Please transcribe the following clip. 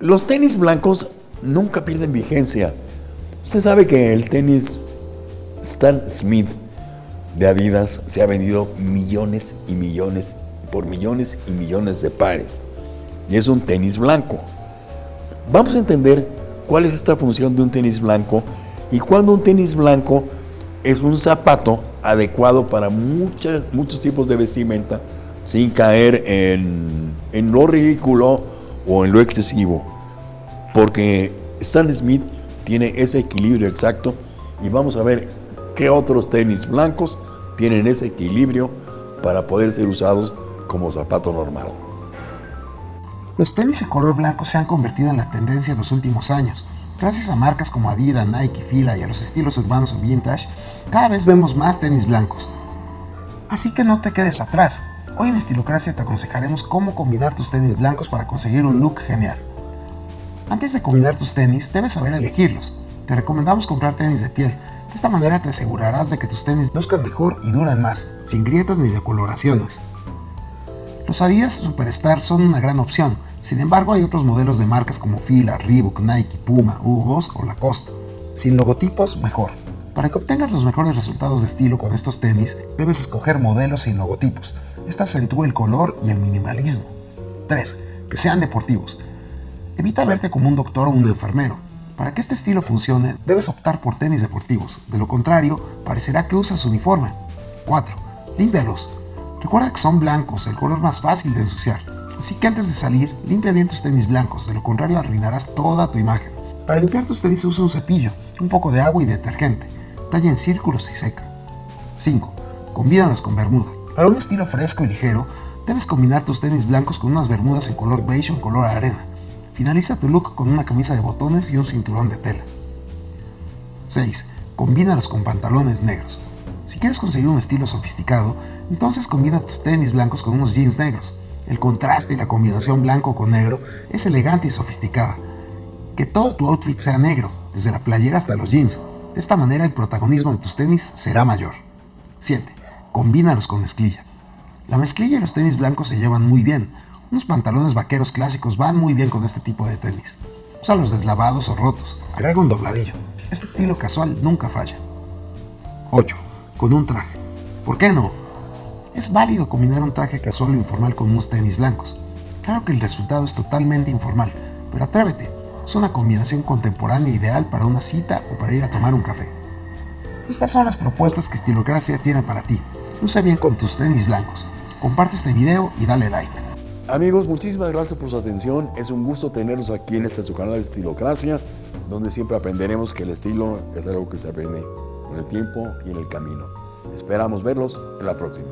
Los tenis blancos nunca pierden vigencia. Usted sabe que el tenis Stan Smith de Adidas se ha vendido millones y millones, por millones y millones de pares. Y es un tenis blanco. Vamos a entender cuál es esta función de un tenis blanco y cuando un tenis blanco es un zapato adecuado para muchos tipos de vestimenta sin caer en, en lo ridículo o en lo excesivo. Porque Stan Smith tiene ese equilibrio exacto y vamos a ver qué otros tenis blancos tienen ese equilibrio para poder ser usados como zapato normal. Los tenis de color blanco se han convertido en la tendencia en los últimos años. Gracias a marcas como Adidas, Nike, Fila y a los estilos urbanos o vintage, cada vez vemos más tenis blancos. Así que no te quedes atrás. Hoy en Estilocracia te aconsejaremos cómo combinar tus tenis blancos para conseguir un look genial. Antes de combinar tus tenis, debes saber elegirlos. Te recomendamos comprar tenis de piel, de esta manera te asegurarás de que tus tenis luzcan mejor y duran más, sin grietas ni decoloraciones. Los Adidas Superstar son una gran opción, sin embargo hay otros modelos de marcas como Fila, Reebok, Nike, Puma, Hugo Boss o Lacoste. Sin logotipos, mejor. Para que obtengas los mejores resultados de estilo con estos tenis, debes escoger modelos sin logotipos. Esta acentúa el color y el minimalismo. 3. Que sean deportivos. Evita verte como un doctor o un enfermero. Para que este estilo funcione, debes optar por tenis deportivos, de lo contrario, parecerá que usas uniforme. 4. Límpialos. Recuerda que son blancos, el color más fácil de ensuciar. Así que antes de salir, limpia bien tus tenis blancos, de lo contrario arruinarás toda tu imagen. Para limpiar tus tenis usa un cepillo, un poco de agua y detergente. Talla en círculos y seca. 5. Combínalos con bermuda. Para un estilo fresco y ligero, debes combinar tus tenis blancos con unas bermudas en color beige o en color arena. Finaliza tu look con una camisa de botones y un cinturón de tela. 6. Combínalos con pantalones negros. Si quieres conseguir un estilo sofisticado, entonces combina tus tenis blancos con unos jeans negros. El contraste y la combinación blanco con negro es elegante y sofisticada. Que todo tu outfit sea negro, desde la playera hasta los jeans. De esta manera el protagonismo de tus tenis será mayor. 7. Combínalos con mezclilla. La mezclilla y los tenis blancos se llevan muy bien, unos pantalones vaqueros clásicos van muy bien con este tipo de tenis. Usa los deslavados o rotos. Agrega un dobladillo. Este estilo casual nunca falla. 8. Con un traje. ¿Por qué no? Es válido combinar un traje casual o informal con unos tenis blancos. Claro que el resultado es totalmente informal, pero atrévete. Es una combinación contemporánea ideal para una cita o para ir a tomar un café. Estas son las propuestas que Estilocracia tiene para ti. Usa bien con tus tenis blancos. Comparte este video y dale like. Amigos, muchísimas gracias por su atención. Es un gusto tenerlos aquí en este su canal de Estilocracia, donde siempre aprenderemos que el estilo es algo que se aprende con el tiempo y en el camino. Esperamos verlos en la próxima.